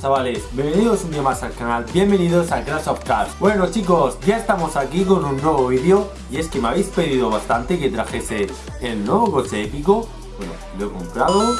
chavales? Bienvenidos un día más al canal, bienvenidos a Crash of Cars. Bueno chicos, ya estamos aquí con un nuevo vídeo Y es que me habéis pedido bastante que trajese el nuevo coche épico. Bueno, lo he comprado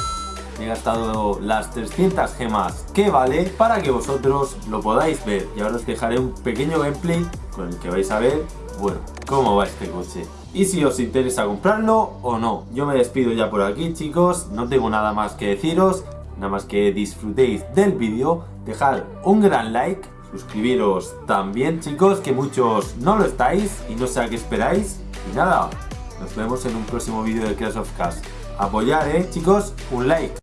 He gastado las 300 gemas que vale para que vosotros lo podáis ver. Y ahora os dejaré un pequeño gameplay con el que vais a ver, bueno, cómo va este coche. Y si os interesa comprarlo o no. Yo me despido ya por aquí chicos, no tengo nada más que deciros, nada más que disfrutéis del vídeo, dejar un gran like, suscribiros también chicos, que muchos no lo estáis y no sé a qué esperáis. Y nada, nos vemos en un próximo vídeo de Crash of Cars. Apoyar, eh chicos, un like.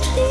just